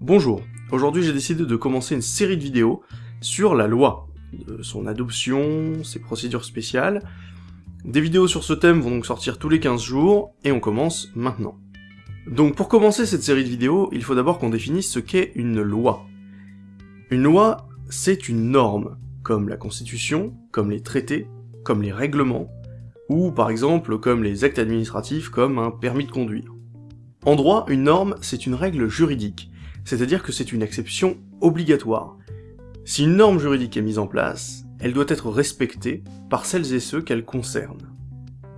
Bonjour, aujourd'hui j'ai décidé de commencer une série de vidéos sur la loi, son adoption, ses procédures spéciales. Des vidéos sur ce thème vont donc sortir tous les 15 jours, et on commence maintenant. Donc pour commencer cette série de vidéos, il faut d'abord qu'on définisse ce qu'est une loi. Une loi, c'est une norme, comme la constitution, comme les traités, comme les règlements, ou par exemple comme les actes administratifs comme un permis de conduire. En droit, une norme, c'est une règle juridique, c'est-à-dire que c'est une exception obligatoire. Si une norme juridique est mise en place, elle doit être respectée par celles et ceux qu'elle concerne.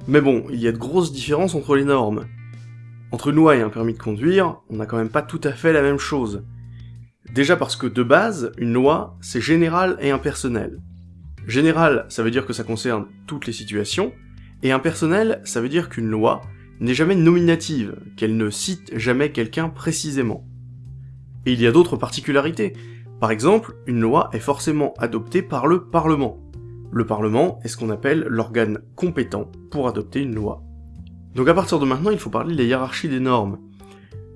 Mais bon, il y a de grosses différences entre les normes. Entre une loi et un permis de conduire, on n'a quand même pas tout à fait la même chose. Déjà parce que de base, une loi, c'est général et impersonnel. Général, ça veut dire que ça concerne toutes les situations, et impersonnel, ça veut dire qu'une loi n'est jamais nominative, qu'elle ne cite jamais quelqu'un précisément. Et il y a d'autres particularités. Par exemple, une loi est forcément adoptée par le Parlement. Le Parlement est ce qu'on appelle l'organe compétent pour adopter une loi. Donc à partir de maintenant, il faut parler de la hiérarchie des normes.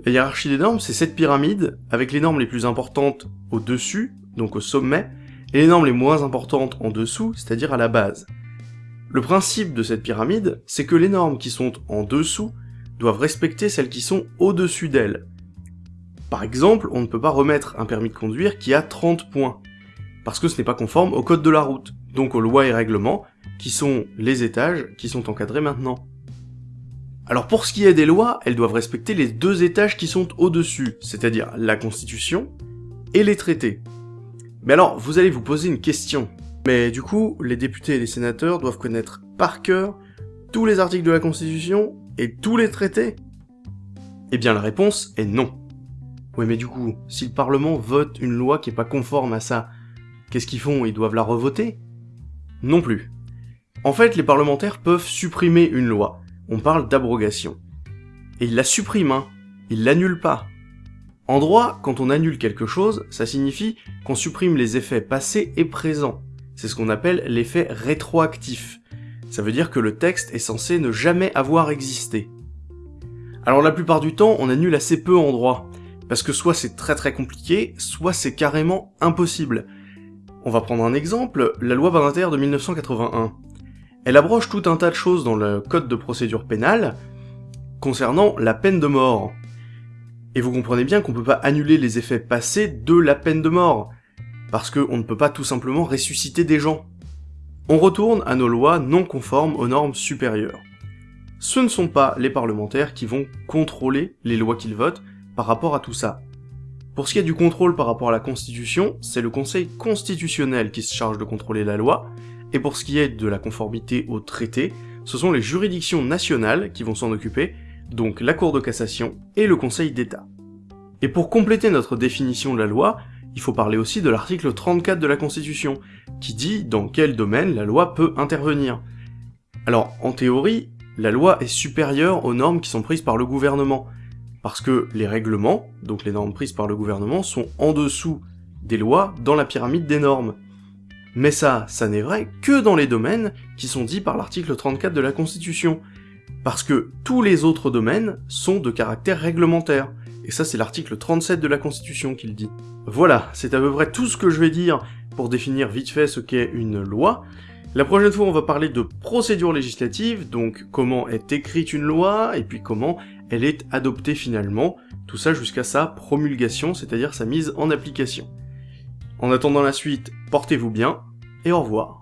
La hiérarchie des normes, c'est cette pyramide, avec les normes les plus importantes au-dessus, donc au sommet, et les normes les moins importantes en dessous, c'est-à-dire à la base. Le principe de cette pyramide, c'est que les normes qui sont en dessous doivent respecter celles qui sont au-dessus d'elles. Par exemple, on ne peut pas remettre un permis de conduire qui a 30 points, parce que ce n'est pas conforme au code de la route, donc aux lois et règlements, qui sont les étages qui sont encadrés maintenant. Alors pour ce qui est des lois, elles doivent respecter les deux étages qui sont au-dessus, c'est-à-dire la Constitution et les traités. Mais alors, vous allez vous poser une question. Mais du coup, les députés et les sénateurs doivent connaître par cœur tous les articles de la Constitution et tous les traités? Eh bien la réponse est non. Oui mais du coup, si le Parlement vote une loi qui est pas conforme à ça, qu'est-ce qu'ils font? Ils doivent la revoter? Non plus. En fait, les parlementaires peuvent supprimer une loi. On parle d'abrogation. Et ils la suppriment, hein. Ils l'annulent pas. En droit, quand on annule quelque chose, ça signifie qu'on supprime les effets passés et présents. C'est ce qu'on appelle l'effet rétroactif. Ça veut dire que le texte est censé ne jamais avoir existé. Alors la plupart du temps, on annule assez peu en droit, parce que soit c'est très très compliqué, soit c'est carrément impossible. On va prendre un exemple, la loi Badinter de 1981. Elle abroge tout un tas de choses dans le code de procédure pénale concernant la peine de mort. Et vous comprenez bien qu'on peut pas annuler les effets passés de la peine de mort, parce qu'on ne peut pas tout simplement ressusciter des gens. On retourne à nos lois non conformes aux normes supérieures. Ce ne sont pas les parlementaires qui vont contrôler les lois qu'ils votent par rapport à tout ça. Pour ce qui est du contrôle par rapport à la Constitution, c'est le Conseil constitutionnel qui se charge de contrôler la loi, et pour ce qui est de la conformité au traité, ce sont les juridictions nationales qui vont s'en occuper, donc la Cour de cassation et le Conseil d'État. Et pour compléter notre définition de la loi, il faut parler aussi de l'article 34 de la Constitution, qui dit dans quel domaine la loi peut intervenir. Alors, en théorie, la loi est supérieure aux normes qui sont prises par le gouvernement, parce que les règlements, donc les normes prises par le gouvernement, sont en dessous des lois dans la pyramide des normes. Mais ça, ça n'est vrai que dans les domaines qui sont dits par l'article 34 de la Constitution, parce que tous les autres domaines sont de caractère réglementaire, et ça c'est l'article 37 de la Constitution qui le dit. Voilà, c'est à peu près tout ce que je vais dire pour définir vite fait ce qu'est une loi. La prochaine fois on va parler de procédure législative, donc comment est écrite une loi, et puis comment elle est adoptée finalement, tout ça jusqu'à sa promulgation, c'est-à-dire sa mise en application. En attendant la suite, portez-vous bien, et au revoir.